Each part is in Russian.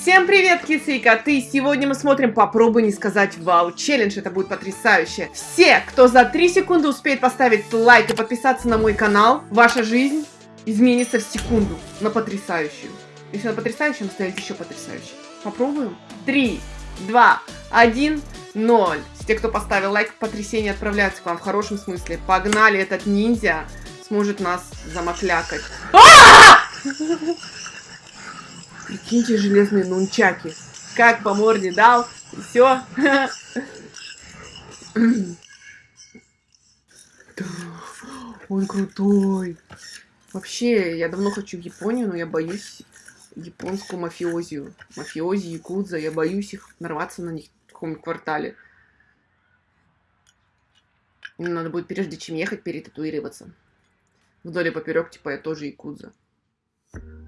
Всем привет, кисы и коты! Сегодня мы смотрим «Попробуй не сказать вау» челлендж, это будет потрясающе. Все, кто за 3 секунды успеет поставить лайк и подписаться на мой канал, ваша жизнь изменится в секунду на потрясающую. Если на потрясающую, ставить еще потрясающую. Попробуем? 3, 2, 1, 0. Те, кто поставил лайк, потрясение отправляются к вам в хорошем смысле. Погнали, этот ниндзя сможет нас замоклякать. Прикиньте, железные нунчаки. Как по морде дал, и все. Он крутой. Вообще, я давно хочу в Японию, но я боюсь японскую мафиозию. Мафиози, якудза, я боюсь их нарваться на них в каком квартале. Надо будет, прежде чем ехать, перетатуироваться. Вдоль и поперек, типа, я тоже якудза.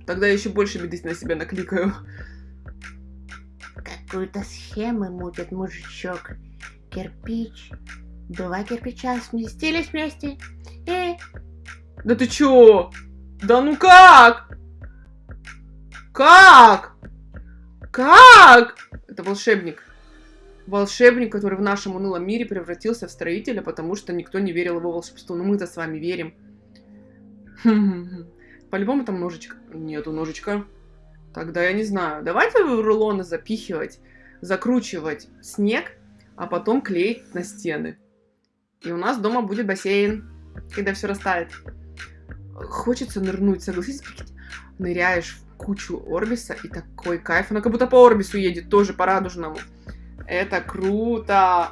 Тогда я еще больше беды на себя накликаю. Какую-то схему мутит мужичок. Кирпич. Два кирпича сместились вместе. И... Да ты чё? Да ну как? Как? Как? Это волшебник. Волшебник, который в нашем унылом мире превратился в строителя, потому что никто не верил его волшебство. Но мы-то с вами верим. По-любому там ножичка. Нету ножичка. Тогда я не знаю. Давайте в рулоны запихивать, закручивать снег, а потом клеить на стены. И у нас дома будет бассейн, когда все растает. Хочется нырнуть, согласитесь? Ныряешь в кучу Орбиса, и такой кайф. Она как будто по Орбису едет, тоже по радужному. Это круто!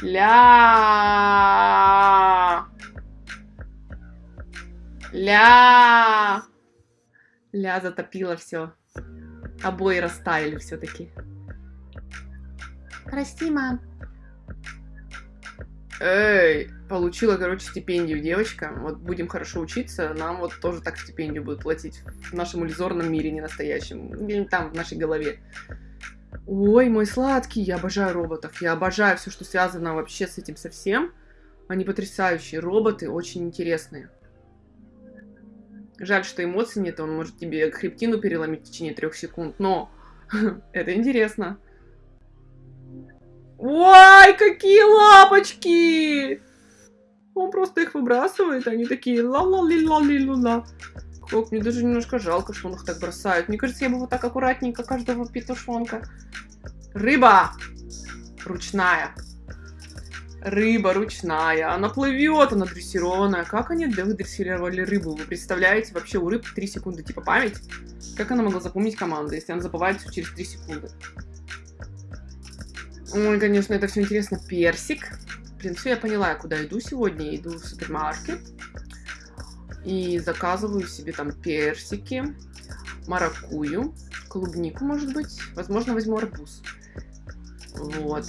Ля! Ля! Ля затопила все. Обои растаяли все-таки. Прости, мам. Эй, получила, короче, стипендию девочка. Вот будем хорошо учиться, нам вот тоже так стипендию будут платить. В нашем иллюзорном мире, не настоящем. Там, в нашей голове. Ой, мой сладкий, я обожаю роботов. Я обожаю все, что связано вообще с этим совсем. Они потрясающие. Роботы очень интересные. Жаль, что эмоций нет, он может тебе хребтину переломить в течение трех секунд, но это интересно. Ой, какие лапочки! Он просто их выбрасывает, они такие ла ла ли ла ли ла Ох, мне даже немножко жалко, что он их так бросает. Мне кажется, я бы вот так аккуратненько каждого петушонка. Рыба! Ручная. Рыба ручная, она плывет, она дрессированная. Как они выдрессировали рыбу? Вы представляете? Вообще у рыб 3 секунды типа память. Как она могла запомнить команду, если она забывает все через 3 секунды? Ой, конечно, это все интересно. Персик. Блин, все, я поняла, я куда иду сегодня. Иду в супермаркет. И заказываю себе там персики, маракую, клубнику, может быть. Возможно, возьму арбуз. Вот.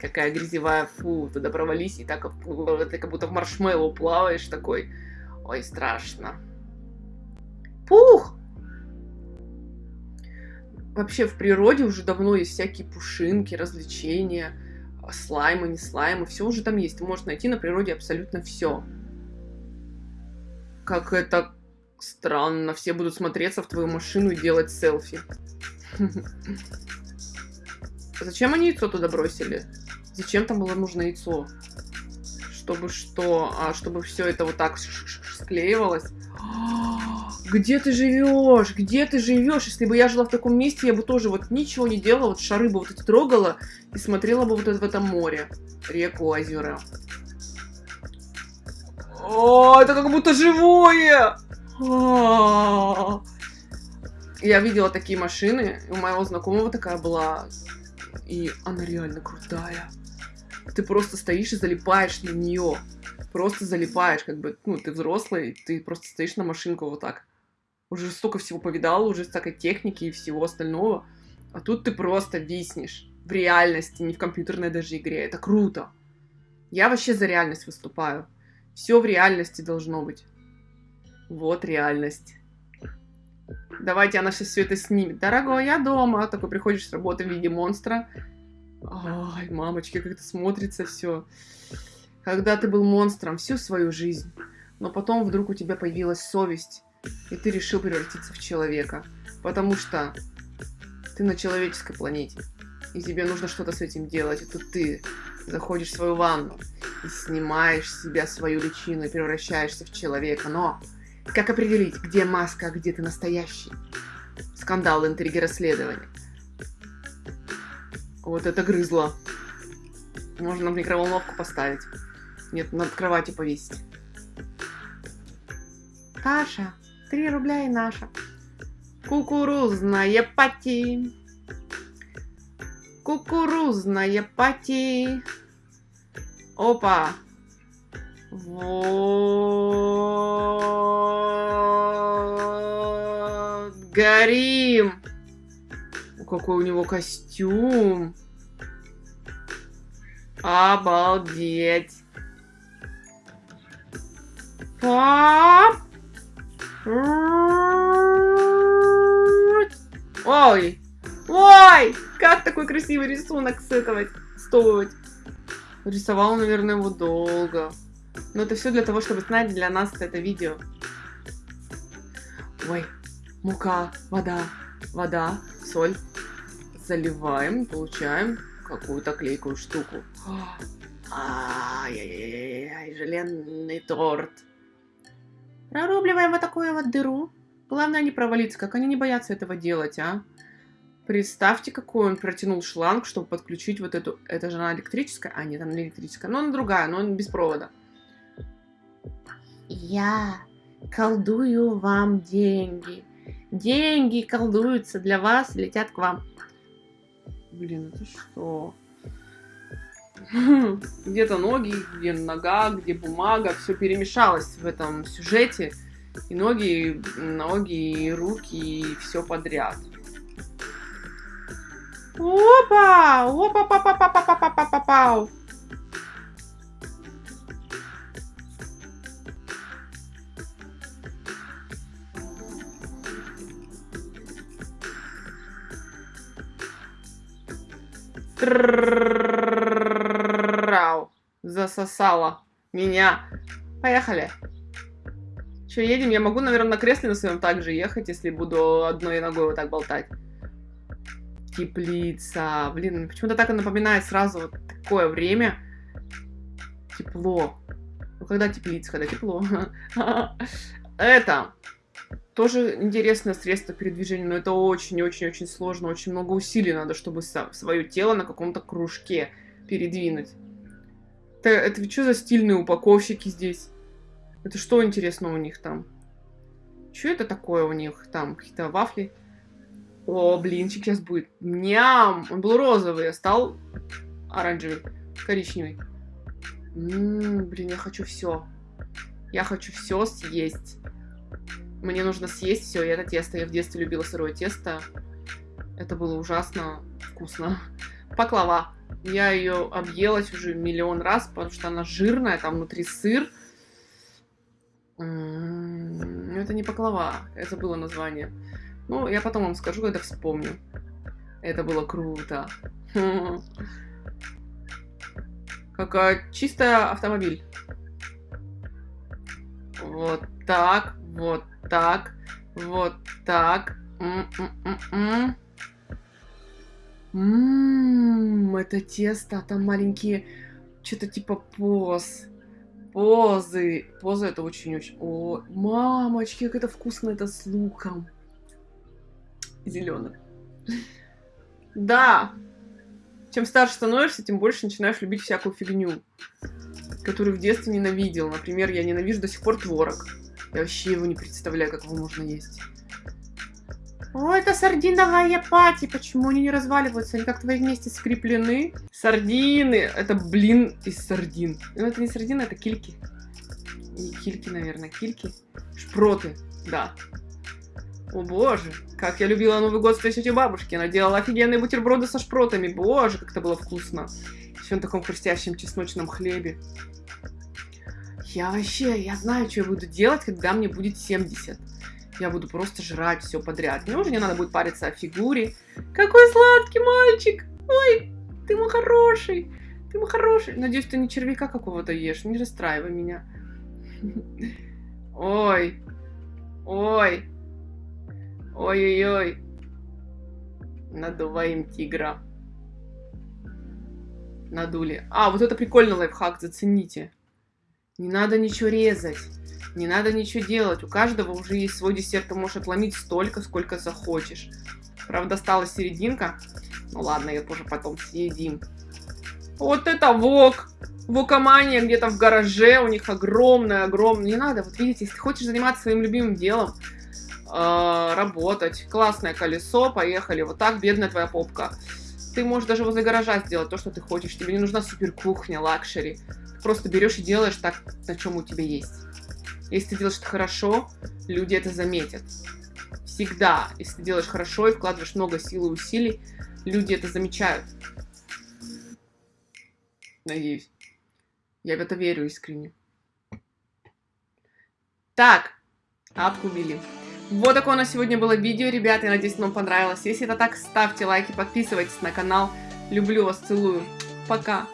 Какая грязевая, фу, туда провались, и так ты как будто в маршмеллоу плаваешь такой. Ой, страшно. Пух! Вообще в природе уже давно есть всякие пушинки, развлечения, слаймы, не слаймы, все уже там есть. Ты можешь найти на природе абсолютно все. Как это странно, все будут смотреться в твою машину и делать селфи. Зачем они яйцо туда бросили? Зачем там было нужно яйцо? Чтобы что? А, чтобы все это вот так склеивалось? Где ты живешь? Где ты живешь? Если бы я жила в таком месте, я бы тоже вот ничего не делала, вот шары бы вот эти трогала и смотрела бы вот это в этом море, реку, озера. О, это как будто живое! Я видела такие машины, у моего знакомого такая была, и она реально крутая ты просто стоишь и залипаешь на нее. Просто залипаешь, как бы, ну, ты взрослый, ты просто стоишь на машинку вот так. Уже столько всего повидал, уже столько техники и всего остального. А тут ты просто виснешь в реальности, не в компьютерной даже игре. Это круто. Я вообще за реальность выступаю. Все в реальности должно быть. Вот реальность. Давайте она сейчас все это снимет. Дорогой, я дома. Такой приходишь с работы в виде монстра. Ай, мамочки, как это смотрится все. Когда ты был монстром всю свою жизнь, но потом вдруг у тебя появилась совесть, и ты решил превратиться в человека. Потому что ты на человеческой планете. И тебе нужно что-то с этим делать. И тут ты заходишь в свою ванну и снимаешь с себя свою личину и превращаешься в человека. Но как определить, где маска, а где ты настоящий? Скандал, интриги, расследования. Вот это грызло. Можно в микроволновку поставить. Нет, над кроватью повесить. Каша, три рубля и наша. Кукурузная пати. Кукурузная пати. Опа. Вот. Горим. Какой у него костюм. Обалдеть. Пап. Ой. Ой. Как такой красивый рисунок с этого стоить? Рисовал, наверное, его долго. Но это все для того, чтобы снять для нас это видео. Ой, мука, вода, вода, соль. Заливаем, получаем какую-то клейкую штуку. Ай-яй-яй, желенный торт. Прорубливаем вот такую вот дыру. Главное не провалиться, как они не боятся этого делать, а? Представьте, какой он протянул шланг, чтобы подключить вот эту... Это же она электрическая? А, нет, она не электрическая. Но она другая, но без провода. Я колдую вам деньги. Деньги колдуются для вас, летят к вам. Блин, это что? Где-то ноги, где нога, где бумага, все перемешалось в этом сюжете. И ноги, ноги, и руки, и все подряд. Опа! Опа, Трау. Засосала меня. Поехали. Че, едем? Я могу, наверное, на кресле на своем также ехать, если буду одной ногой вот так болтать. Теплица. Блин, почему-то так и напоминает сразу вот такое время. Тепло. Ну, когда теплица, когда тепло. Это тоже интересное средство передвижения, но это очень-очень-очень сложно. Очень много усилий надо, чтобы свое тело на каком-то кружке передвинуть. Это, это что за стильные упаковщики здесь? Это что интересно у них там? Что это такое у них там? Какие-то вафли? О, блинчик сейчас будет. Ням! Он был розовый, а стал оранжевый, коричневый. Ммм, блин, я хочу все. Я хочу все съесть. Мне нужно съесть все, это тесто. Я в детстве любила сырое тесто. Это было ужасно вкусно. Паклава. Я ее объелась уже миллион раз, потому что она жирная, там внутри сыр. Ну, это не паклава, это было название. Ну, я потом вам скажу, когда вспомню. Это было круто. Как чистая автомобиль. Вот так, вот так, вот так. Ммм, это тесто, там маленькие, что-то типа поз. Позы. Позы это очень-очень... О, мамочки, как это вкусно, это с луком. Зеленым. Да. Чем старше становишься, тем больше начинаешь любить всякую фигню, которую в детстве ненавидел. Например, я ненавижу до сих пор творог. Я вообще его не представляю, как его можно есть. О, это сардиновая пати. Почему они не разваливаются? Они как-то вместе скреплены. Сардины. Это блин из сардин. Ну, это не сардины, это кильки. Не кильки, наверное, кильки. Шпроты, да. О боже, как я любила Новый год с тетей бабушки. Она делала офигенные бутерброды со шпротами. Боже, как это было вкусно. Все на таком хрустящем чесночном хлебе. Я вообще, я знаю, что я буду делать, когда мне будет 70. Я буду просто жрать все подряд. Мне уже не надо будет париться о фигуре. Какой сладкий мальчик! Ой, ты мой хороший! Ты мой хороший! Надеюсь, ты не червяка какого-то ешь. Не расстраивай меня. Ой. Ой. Ой-ой-ой. Надуваем тигра. Надули. А, вот это прикольный лайфхак, зацените. Не надо ничего резать. Не надо ничего делать. У каждого уже есть свой десерт. Ты можешь отломить столько, сколько захочешь. Правда, осталась серединка. Ну ладно, ее тоже потом съедим. Вот это вок! Вокомания где-то в гараже. У них огромная, огромная. Не надо. Вот видите, если хочешь заниматься своим любимым делом, э, работать. Классное колесо. Поехали. Вот так, бедная твоя попка. Ты можешь даже возле гаража сделать то, что ты хочешь. Тебе не нужна супер кухня, luxury. Просто берешь и делаешь так, на чем у тебя есть. Если ты делаешь это хорошо, люди это заметят. Всегда, если ты делаешь хорошо и вкладываешь много сил и усилий, люди это замечают. Надеюсь. Я в это верю искренне. Так, обкубили. Вот такое у нас сегодня было видео, ребята. Я надеюсь, вам понравилось. Если это так, ставьте лайки, подписывайтесь на канал. Люблю вас, целую. Пока.